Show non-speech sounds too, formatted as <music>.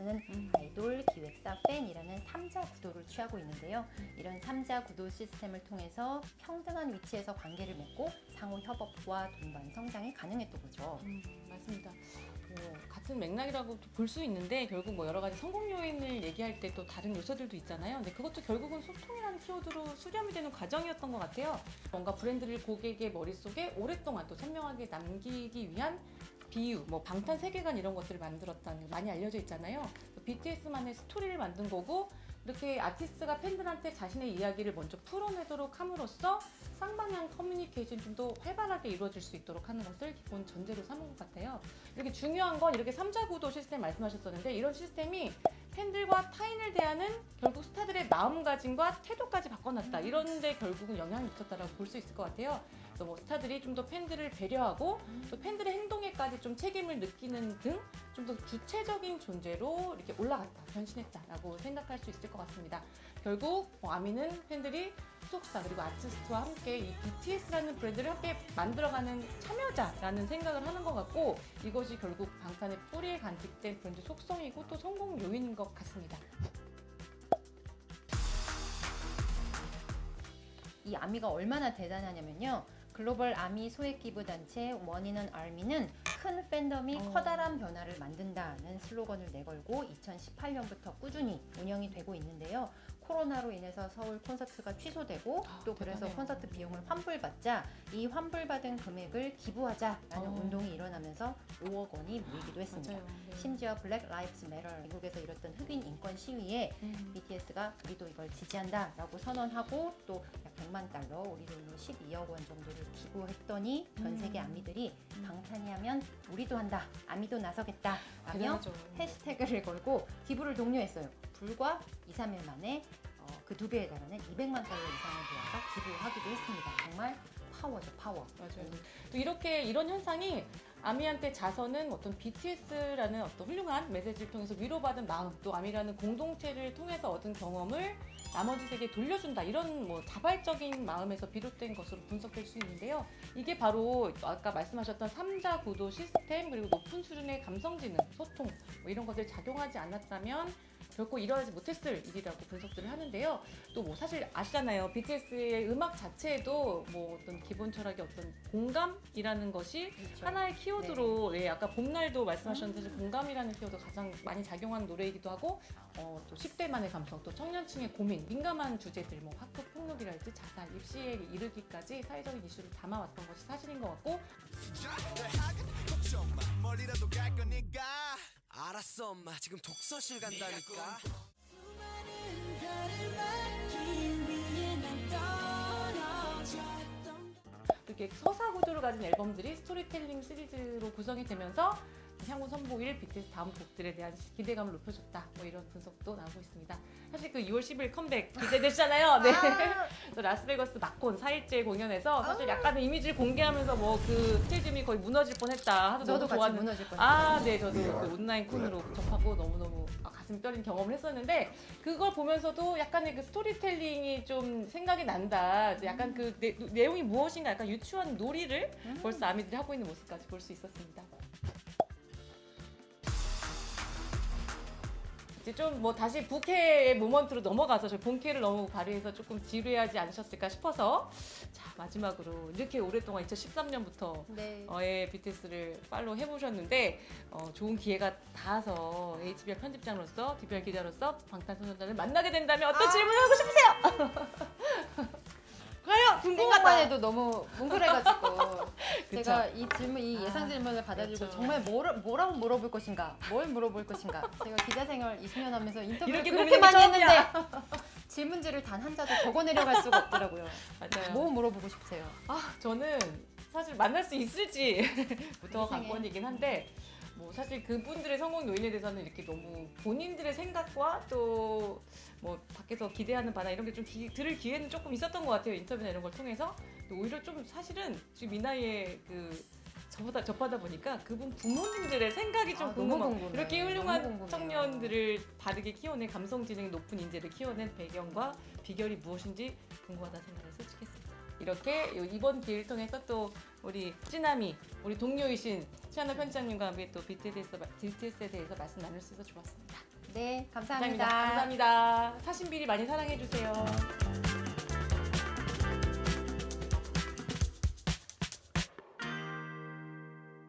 음. 아이돌, 기획사, 팬이라는 삼자 구도를 취하고 있는데요. 이런 삼자 구도 시스템을 통해서 평등한 위치에서 관계를 맺고 상호 협업과 동반 성장이 가능했던 거죠. 음, 맞습니다. 뭐, 같은 맥락이라고 볼 수 있는데 결국 뭐 여러 가지 성공 요인을 얘기할 때 또 다른 요소들도 있잖아요. 근데 그것도 결국은 소통이라는 키워드로 수렴이 되는 과정이었던 것 같아요. 뭔가 브랜드를 고객의 머릿속에 오랫동안 또 선명하게 남기기 위한 비유, 뭐 방탄 세계관 이런 것들을 만들었다는 게 많이 알려져 있잖아요. BTS만의 스토리를 만든 거고 이렇게 아티스트가 팬들한테 자신의 이야기를 먼저 풀어내도록 함으로써 쌍방향 커뮤니케이션이 좀더 활발하게 이루어질 수 있도록 하는 것을 기본 전제로 삼은 것 같아요. 이렇게 중요한 건 이렇게 삼자 구도 시스템 말씀하셨었는데 이런 시스템이 팬들과 타인을 대하는 결국 스타들의 마음가짐과 태도까지 바꿔놨다. 이런데 결국은 영향이 미쳤다라고 볼 수 있을 것 같아요. 그래서 뭐 스타들이 좀 더 팬들을 배려하고 또 팬들의 행동에까지 좀 책임을 느끼는 등 좀 더 주체적인 존재로 이렇게 올라갔다, 변신했다라고 생각할 수 있을 것 같습니다. 결국 뭐 아미는 팬들이 소속사 그리고 아티스트와 함께 이 BTS라는 브랜드를 함께 만들어가는 참여자라는 생각을 하는 것 같고 이것이 결국 방탄의 뿌리에 간직된 브랜드 속성이고 또 성공 요인인 것 같습니다. 이 아미가 얼마나 대단하냐면요. 글로벌 아미 소액 기부 단체 One In An ARMY는 큰 팬덤이 어. 커다란 변화를 만든다는 슬로건을 내걸고 2018년부터 꾸준히 운영이 되고 있는데요. 코로나로 인해서 서울 콘서트가 취소되고 아, 또 그래서 대단해요. 콘서트 비용을 환불받자 이 환불받은 금액을 기부하자라는 어. 운동이 일어나면서 5억 원이 모이기도 했습니다. 네. 심지어 Black Lives Matter 미국에서 이뤘던 흑인 인권 시위에 음. BTS가 우리도 이걸 지지한다라고 선언하고 또 약 100만 달러 우리 돈으로 12억 원 정도를 기부했더니 전 음. 세계 아미들이 음. 방탄이 하면 우리도 한다 아미도 나서겠다 라며 대단하죠. 해시태그를 걸고 기부를 독려했어요 불과 2, 3일 만에 어, 그두 배에 달하는 200만 달러 이상을 모아서 기부하기도 했습니다 정말 파워죠 파워 맞아요. 또 이렇게 이런 현상이 아미한테 자서는 어떤 BTS라는 어떤 훌륭한 메시지를 통해서 위로받은 마음, 또 아미라는 공동체를 통해서 얻은 경험을 나머지 세계에 돌려준다 이런 뭐 자발적인 마음에서 비롯된 것으로 분석될 수 있는데요. 이게 바로 아까 말씀하셨던 삼자 구도 시스템 그리고 높은 수준의 감성지능, 소통 뭐 이런 것들 작용하지 않았다면 결코 일어나지 못했을 일이라고 분석들을 하는데요. 또 뭐 사실 아시잖아요. BTS의 음악 자체에도 뭐 어떤 기본 철학의 어떤 공감이라는 것이 그렇죠. 하나의 키워드로 예, 아까 봄날도 말씀하셨는데 사실 공감이라는 키워드 가장 많이 작용하는 노래이기도 하고 어, 또 10대만의 감성, 또 청년층의 고민, 민감한 주제들 뭐 학교 폭력이랄지 자살, 입시에 이르기까지 사회적인 이슈를 담아왔던 것이 사실인 것 같고 알았어 엄마. 지금 독서실 간다니까. 이렇게 서사 구조를 가진 앨범들이 스토리텔링 시리즈로 구성이 되면서 향후 선보일 BTS 다음 곡들에 대한 기대감을 높여줬다. 뭐 이런 분석도 나오고 있습니다. 사실 그 2월 10일 컴백 기대되잖아요. 네. 또 라스베거스 막콘 4일째 공연에서 사실 약간의 이미지를 공개하면서 뭐 그 stadium이 거의 무너질 뻔했다. 하도 저도 너무 같이 무너질 뻔했어요 아, 네, 저도 그 온라인 콘으로 접하고 너무너무 아, 가슴 떨린 경험을 했었는데 그걸 보면서도 약간의 그 스토리텔링이 좀 생각이 난다. 약간 그 내, 내용이 무엇인가 약간 유추하는 놀이를 음. 벌써 아미들이 하고 있는 모습까지 볼 수 있었습니다. 이제 좀뭐 다시 부캐의 moment로 넘어가서 저 본캐를 너무 발휘해서 조금 지루해하지 않으셨을까 싶어서 자 마지막으로 이렇게 오랫동안 2013년부터 네. 어의 BTS를 follow 해보셨는데 어, 좋은 기회가 닿아서 HBR 편집장으로서 DBR 기자로서 방탄소년단을 만나게 된다면 어떤 질문을 하고 싶으세요? <laughs> 과연 궁금하다. 해도 너무 뭉클해가지고 <laughs> 제가 이 질문, 이 예상 아, 질문을 받아들고 그렇죠. 정말 뭘, 뭐라고 물어볼 것인가, 뭘 물어볼 것인가. 제가 기자 생활 20년 하면서 인터뷰를 이렇게 그렇게 많이 처음이야. 했는데 질문지를 단 한 자도 적어 내려갈 수가 없더라고요. 맞아요. 뭐 물어보고 싶으세요? 아 저는 사실 만날 수 있을지부터. 관건이긴 한데 뭐 사실 그분들의 성공 요인에 대해서는 이렇게 너무 본인들의 생각과 또 뭐 밖에서 기대하는 바나 이런 게 좀 들을 기회는 조금 있었던 것 같아요 인터뷰나 이런 걸 통해서 오히려 좀 사실은 지금 이 나이에 그 저보다 접하다 보니까 그분 부모님들의 생각이 좀 아, 궁금하고 이렇게 훌륭한 청년들을 바르게 키워낸 감성 지능이 높은 인재를 키워낸 배경과 비결이 무엇인지 궁금하다 생각을 솔직히 했습니다. 이렇게 이번 기회를 통해서 또 우리 찌남이 우리 동료이신 치아나 편장님과 함께 또 BTS에 대해서, BTS에 대해서 말씀 나눌 수 있어서 좋았습니다. 네, 감사합니다. 감사합니다. 감사합니다. 사신비리 많이 사랑해주세요.